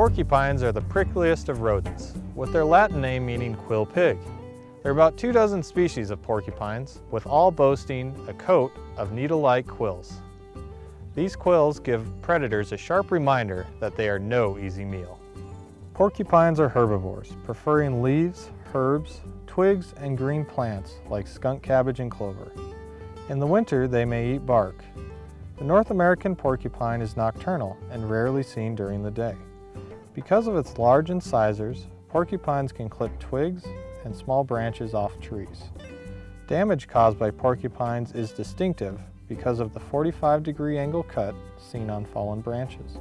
Porcupines are the prickliest of rodents, with their Latin name meaning quill pig. There are about two dozen species of porcupines, with all boasting a coat of needle-like quills. These quills give predators a sharp reminder that they are no easy meal. Porcupines are herbivores, preferring leaves, herbs, twigs, and green plants like skunk cabbage and clover. In the winter, they may eat bark. The North American porcupine is nocturnal and rarely seen during the day. Because of its large incisors, porcupines can clip twigs and small branches off trees. Damage caused by porcupines is distinctive because of the 45 degree angle cut seen on fallen branches.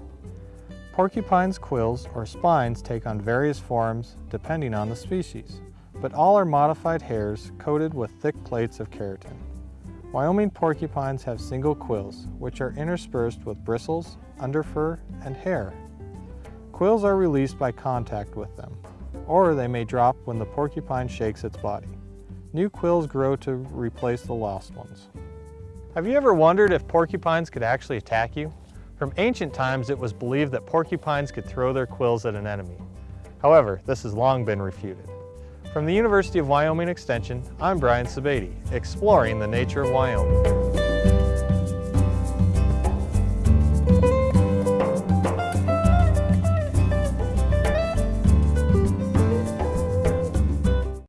Porcupines' quills or spines take on various forms depending on the species, but all are modified hairs coated with thick plates of keratin. Wyoming porcupines have single quills, which are interspersed with bristles, underfur, and hair. Quills are released by contact with them, or they may drop when the porcupine shakes its body. New quills grow to replace the lost ones. Have you ever wondered if porcupines could actually attack you? From ancient times, it was believed that porcupines could throw their quills at an enemy. However, this has long been refuted. From the University of Wyoming Extension, I'm Brian Sebade, exploring the nature of Wyoming.